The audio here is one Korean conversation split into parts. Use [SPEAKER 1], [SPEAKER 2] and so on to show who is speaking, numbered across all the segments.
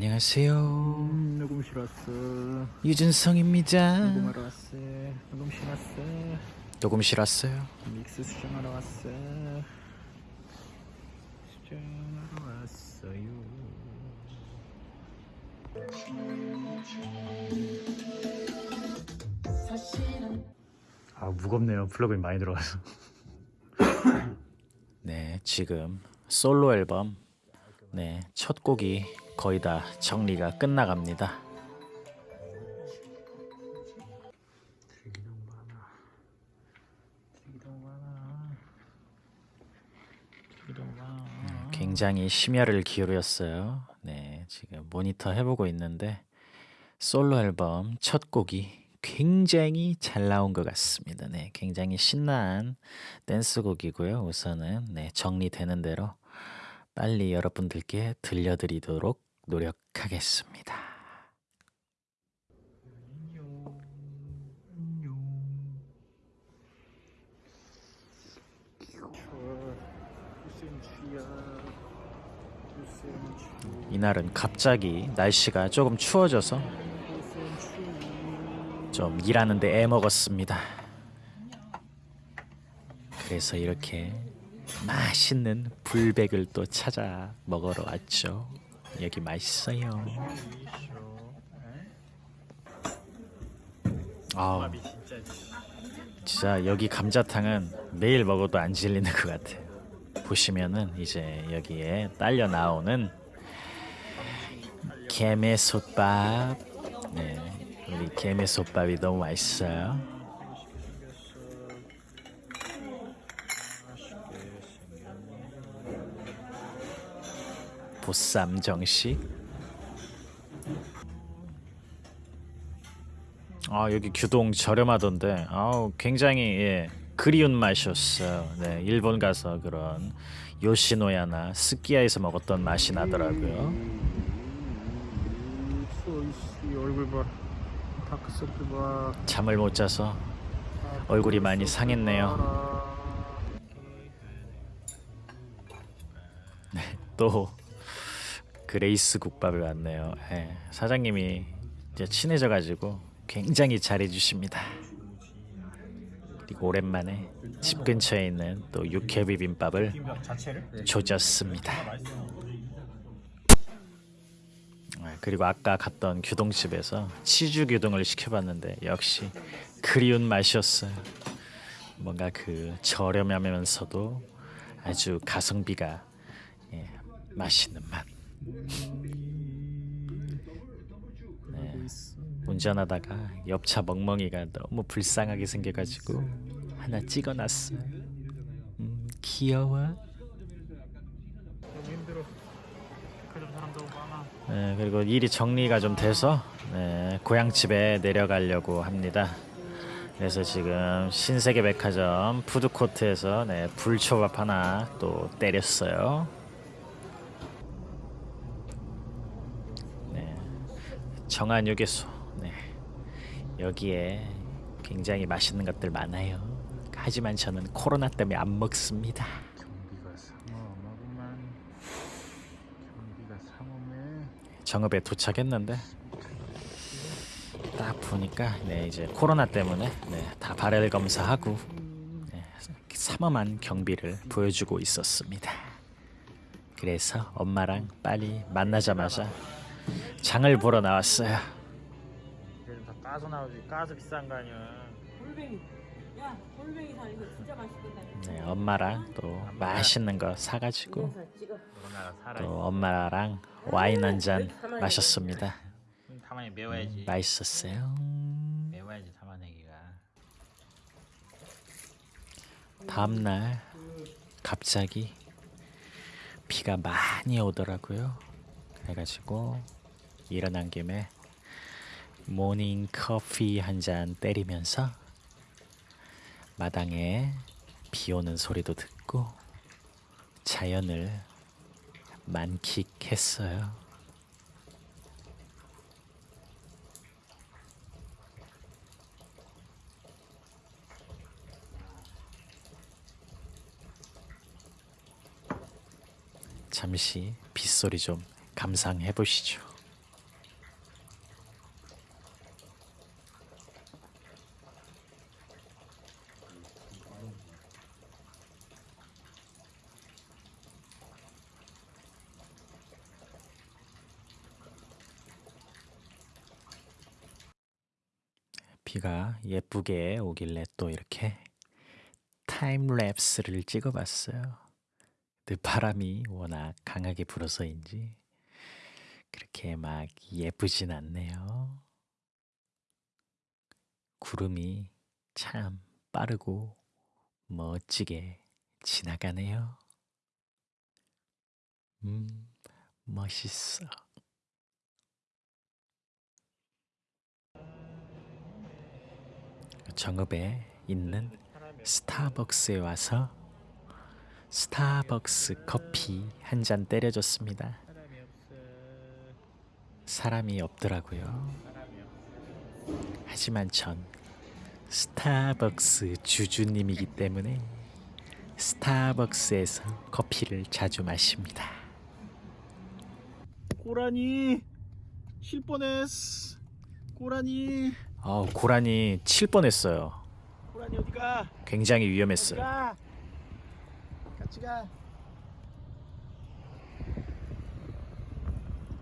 [SPEAKER 1] 안녕하세요.
[SPEAKER 2] 음, 녹음 실 왔어.
[SPEAKER 1] 유준성입니다.
[SPEAKER 2] 녹음하러 왔어. 녹음 실 왔어.
[SPEAKER 1] 녹음 실 왔어요.
[SPEAKER 2] 믹스 수정하러 왔어. 수정하러 왔어요. 아 무겁네요. 플러그인 많이 들어가서.
[SPEAKER 1] 네, 지금 솔로 앨범 네, 첫 곡이 거의 다 정리가 끝나갑니다. 굉장히 심혈을 기울였어요. 네, 지금 모니터 해보고 있는데 솔로 앨범 첫 곡이 굉장히 잘 나온 것 같습니다. 네, 굉장히 신나는 댄스곡이고요. 우선은 네, 정리되는 대로 빨리 여러분들께 들려드리도록 노력하겠습니다.
[SPEAKER 2] 안녕. 안녕. 추워. 9cm야. 9cm.
[SPEAKER 1] 이날은 갑자기 날씨가 조금 추워져서
[SPEAKER 2] 9cm.
[SPEAKER 1] 좀 일하는데 애먹었습니다. 그래서 이렇게 맛있는 불백을 또 찾아 먹으러 왔죠. 여기 맛있어요. 아,
[SPEAKER 2] 진짜
[SPEAKER 1] 여기 감자탕은 매일 먹어도 안 질리는 것 같아요. 보시면은 이제 여기에 딸려 나오는 게메솥밥. 네, 우리 게메솥밥이 너무 맛있어요. 보쌈 정식. 아 여기 규동 저렴하던데 아우 굉장히 예, 그리운 맛이었어요. 네 일본 가서 그런 요시노야나 스키야에서 먹었던 맛이 나더라고요. 잠을 못 자서 얼굴이 많이 상했네요. 또 그레이스 국밥을 왔네요. 예, 사장님이 이제 친해져가지고 굉장히 잘해주십니다. 그리고 오랜만에 집 근처에 있는 또 육회 비빔밥을? 조졌습니다. 아, 그리고 아까 갔던 규동집에서 치즈 규동을 시켜봤는데 역시 그리운 맛이었어요. 뭔가 그 저렴하면서도 아주 가성비가 예, 맛있는 맛. 네, 운전하다가 옆차 멍멍이가 너무 불쌍하게 생겨가지고 하나 찍어놨어요. 음, 귀여워. 네, 그리고 일이 정리가 좀 돼서 네, 고향집에 내려가려고 합니다. 그래서 지금 신세계 백화점 푸드코트에서 네, 불초밥 하나 또 때렸어요. 네, 정한유괴소. 네, 여기에 굉장히 맛있는 것들 많아요. 하지만 저는 코로나 때문에 안 먹습니다. 정읍에 도착했는데 딱 보니까 네 이제 코로나 때문에 네, 다 발열 검사하고 네, 삼엄한 경비를 보여주고 있었습니다. 그래서 엄마랑 빨리 만나자마자 장을 보러 나왔어요.
[SPEAKER 2] 그래도 다 까서 나오지. 까서 비싼 거 아니야.
[SPEAKER 3] 골뱅이. 야, 골뱅이 살 이거 진짜 맛있겠다.
[SPEAKER 1] 네, 엄마랑 또 맛있는 거 사가지고. 또 엄마랑 와인 한 잔 마셨습니다.
[SPEAKER 2] 타만이 매워야지.
[SPEAKER 1] 맛있었어요.
[SPEAKER 2] 매워야지 타만애기가.
[SPEAKER 1] 다음 날 갑자기 비가 많이 오더라고요. 그래가지고 일어난 김에 모닝 커피 한 잔 때리면서 마당에 비 오는 소리도 듣고 자연을 만끽했어요. 잠시 빗소리 좀 감상해 보시죠. 비가 예쁘게 오길래 또 이렇게 타임랩스를 찍어봤어요. 근데 바람이 워낙 강하게 불어서인지 그렇게 막 예쁘진 않네요. 구름이 참 빠르고 멋지게 지나가네요. 음, 멋있어. 정읍에 있는 스타벅스에 와서 스타벅스 커피 한 잔 때려줬습니다.
[SPEAKER 2] 사람이
[SPEAKER 1] 없더라고요. 하지만 전 스타벅스 주주님이기 때문에 스타벅스에서 커피를 자주 마십니다.
[SPEAKER 2] 고라니 쉴 뻔했어. 고라니
[SPEAKER 1] 아, 고라니 칠 뻔했어요.
[SPEAKER 2] 고라니 어디가?
[SPEAKER 1] 굉장히 위험했어요.
[SPEAKER 2] 어디가? 같이 가.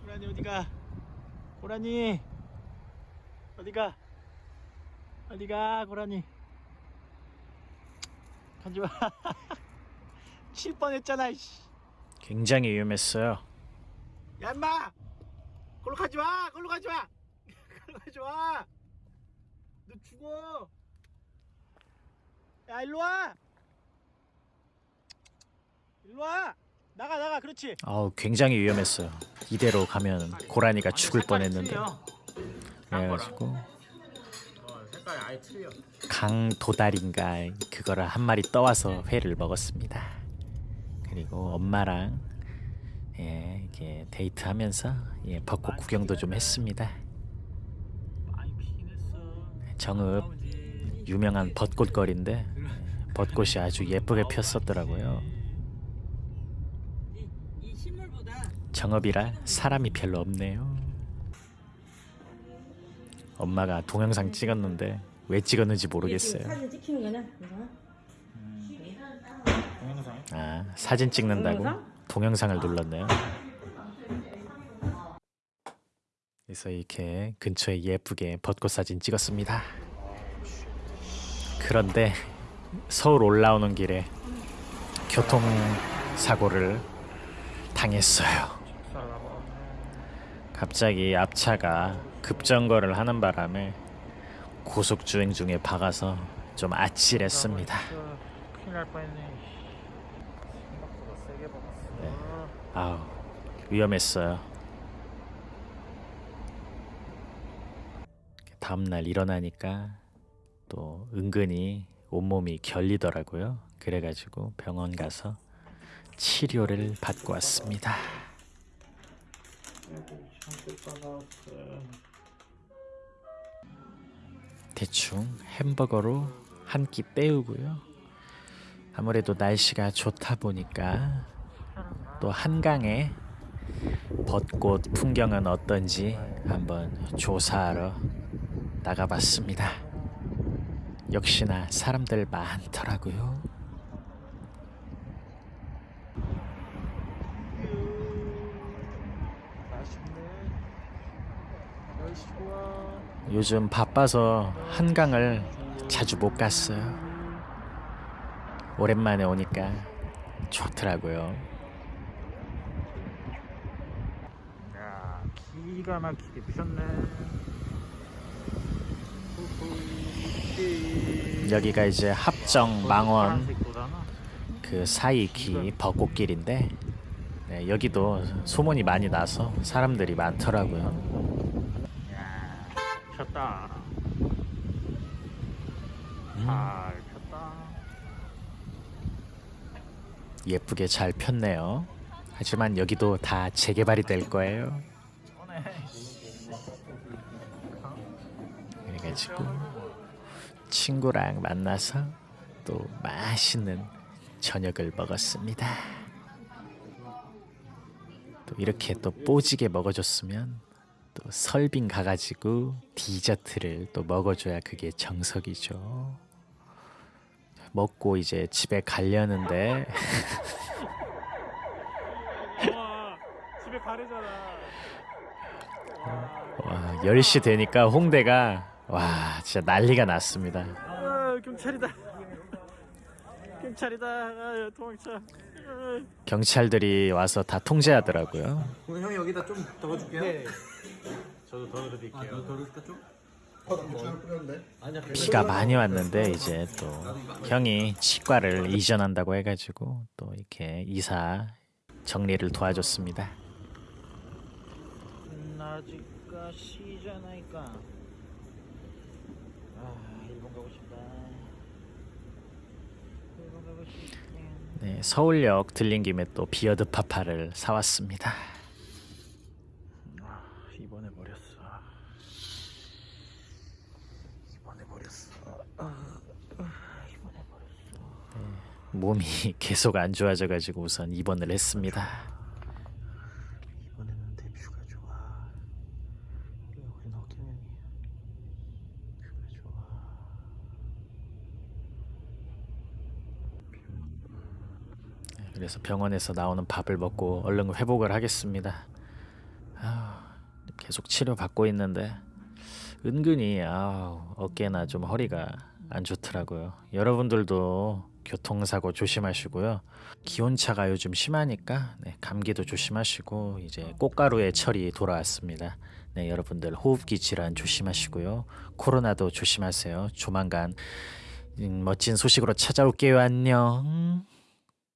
[SPEAKER 2] 고라니 어디가? 고라니 어디가? 어디가 고라니? 가지 마. 칠 뻔했잖아. 이씨.
[SPEAKER 1] 굉장히 위험했어요.
[SPEAKER 2] 야 인마! 걸로 가지 마! 걸로 가지 마! 걸로 가지 마! 너 죽어! 야 일로 와! 일로 와! 나가 나가 그렇지!
[SPEAKER 1] 아우, 굉장히 위험했어요. 이대로 가면 고라니가 죽을 뻔했는데. 그래가지고
[SPEAKER 2] 어, 색깔이 아예 틀려
[SPEAKER 1] 강도다리인가 그거를 한 마리 떠와서 회를 먹었습니다. 그리고 엄마랑 예, 이렇게 데이트하면서 예, 벚꽃 구경도 좀 했습니다. 정읍. 유명한 벚꽃 거리인데 예, 벚꽃이 아주 예쁘게 폈었더라고요. 정읍이라 사람이 별로 없네요. 엄마가 동영상 찍었는데 왜 찍었는지 모르겠어요. 아 사진 찍는다고
[SPEAKER 3] 동영상?
[SPEAKER 1] 동영상을 눌렀네요. 그래서 이렇게 근처에 예쁘게 벚꽃 사진 찍었습니다. 그런데 서울 올라오는 길에 교통 사고를 당했어요. 갑자기 앞차가 급정거를 하는 바람에 고속 주행 중에 박아서 좀 아찔했습니다.
[SPEAKER 2] 박았어
[SPEAKER 1] 아우 위험했어요. 다음 날 일어나니까 또 은근히 온몸이 결리더라고요. 그래가지고 병원 가서 치료를 받고 왔습니다. 대충 햄버거로 한 끼 때우고요. 아무래도 날씨가 좋다 보니까 또 한강의 벚꽃 풍경은 어떤지 한번 조사하러 나가봤습니다. 역시나 사람들 많더라고요. 요즘 바빠서 한강을 자주 못 갔어요. 오랜만에 오니까 좋더라고요.
[SPEAKER 2] 야 기가 막히게 피었네
[SPEAKER 1] 여기가 이제 합정 망원 그 사이 기 벚꽃길인데 네, 여기도 소문이 많이 나서 사람들이 많더라고요.
[SPEAKER 2] 야 폈다
[SPEAKER 1] 음,
[SPEAKER 2] 잘 폈다
[SPEAKER 1] 예쁘게 잘 폈네요. 하지만 여기도 다 재개발이 될 거예요. 그래가지고 친구랑 만나서 또 맛있는 저녁을 먹었습니다. 또 이렇게 또 뽀지게 먹어줬으면 또 설빙 가가지고 디저트를 또 먹어줘야 그게 정석이죠. 먹고 이제 집에 가려는데
[SPEAKER 2] 와 집에 가래잖아
[SPEAKER 1] 와, 10시 되니까 홍대가 와 진짜 난리가 났습니다.
[SPEAKER 2] 아, 경찰이다. 경찰이다. 아, 도망쳐. 아.
[SPEAKER 1] 경찰들이 와서 다 통제하더라고요.
[SPEAKER 4] 오늘 형이 여기다 좀 덜어줄게요.
[SPEAKER 2] 네. 저도 덜어드릴게요.
[SPEAKER 4] 아, 너 덜어줄까 좀?
[SPEAKER 1] 비가 많이 왔는데 이제 또 형이 치과를 이전한다고 해가지고 또 이렇게 이사 정리를 도와줬습니다.
[SPEAKER 2] 아직까 시잖아니까. 아, 일본 가고 싶다. 일본 가고 싶다.
[SPEAKER 1] 네, 서울역 들린 김에 또 비어드 파파를 사왔습니다.
[SPEAKER 2] 아, 입원해 버렸어. 입원해 버렸어. 아, 아, 버렸어.
[SPEAKER 1] 몸이 계속 안 좋아져가지고 우선 입원을 했습니다.
[SPEAKER 2] 이번에는 데뷔가 좋아. 우리 넣기면 뷰가 좋아.
[SPEAKER 1] 그래서 병원에서 나오는 밥을 먹고 얼른 회복을 하겠습니다. 아우, 계속 치료 받고 있는데 은근히 아우, 어깨나 좀 허리가 안 좋더라고요. 여러분들도 교통사고 조심하시고요. 기온차가 요즘 심하니까 네, 감기도 조심하시고 이제 꽃가루의 철이 돌아왔습니다. 네, 여러분들 호흡기 질환 조심하시고요. 코로나도 조심하세요. 조만간 음, 멋진 소식으로 찾아올게요. 안녕.